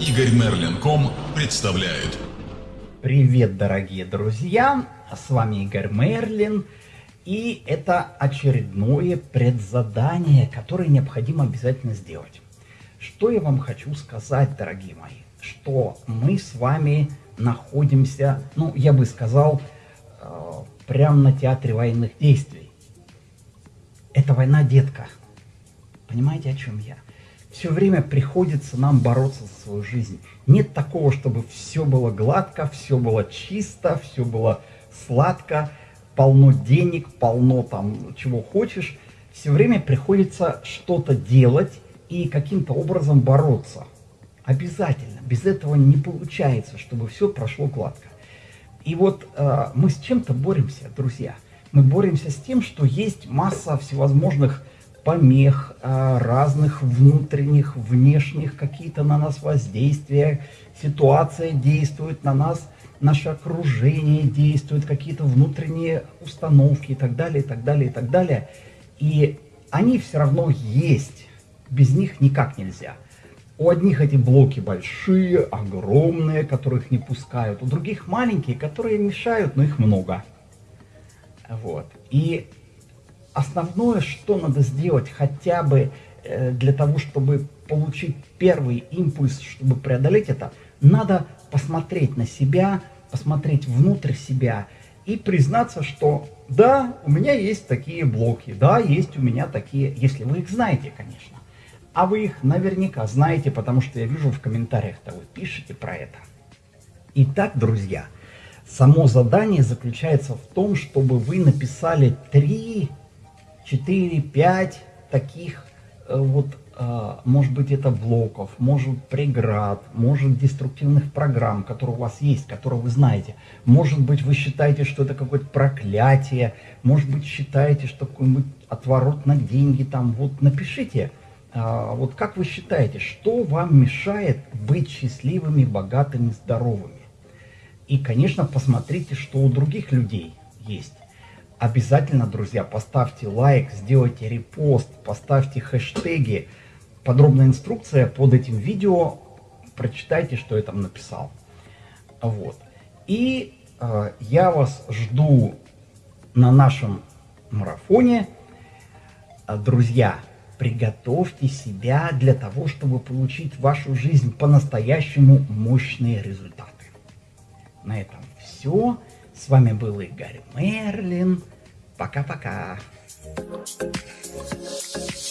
Игорь Мерлин.ком представляет. Привет, дорогие друзья! С вами Игорь Мерлин. И это очередное предзадание, которое необходимо обязательно сделать. Что я вам хочу сказать, дорогие мои? Что мы с вами находимся, ну, я бы сказал, э, прямо на театре военных действий. Это война, детка. Понимаете, о чем я? Все время приходится нам бороться за свою жизнь. Нет такого, чтобы все было гладко, все было чисто, все было сладко, полно денег, полно там чего хочешь. Все время приходится что-то делать и каким-то образом бороться. Обязательно. Без этого не получается, чтобы все прошло гладко. И вот э, мы с чем-то боремся, друзья. Мы боремся с тем, что есть масса всевозможных помех, э, разных внутренних, внешних какие-то на нас воздействия. Ситуация действует на нас, наше окружение действует, какие-то внутренние установки и так далее, и так далее, и так далее. И они все равно есть. Без них никак нельзя. У одних эти блоки большие, огромные, которых не пускают. У других маленькие, которые мешают, но их много. Вот. И основное, что надо сделать хотя бы э, для того, чтобы получить первый импульс, чтобы преодолеть это, надо посмотреть на себя, посмотреть внутрь себя и признаться, что да, у меня есть такие блоки, да, есть у меня такие, если вы их знаете, конечно. А вы их наверняка знаете, потому что я вижу в комментариях-то вы пишете про это. Итак, друзья, само задание заключается в том, чтобы вы написали 3, 4, 5 таких э, вот, э, может быть, это блоков, может преград, может деструктивных программ, которые у вас есть, которые вы знаете. Может быть, вы считаете, что это какое-то проклятие, может быть, считаете, что какой-нибудь отворот на деньги там. Вот напишите а, вот как вы считаете, что вам мешает быть счастливыми, богатыми, здоровыми? И, конечно, посмотрите, что у других людей есть. Обязательно, друзья, поставьте лайк, сделайте репост, поставьте хэштеги. Подробная инструкция под этим видео. Прочитайте, что я там написал. Вот. И э, я вас жду на нашем марафоне. Друзья, Приготовьте себя для того, чтобы получить в вашу жизнь по-настоящему мощные результаты. На этом все. С вами был Игорь Мерлин. Пока-пока. Thank you.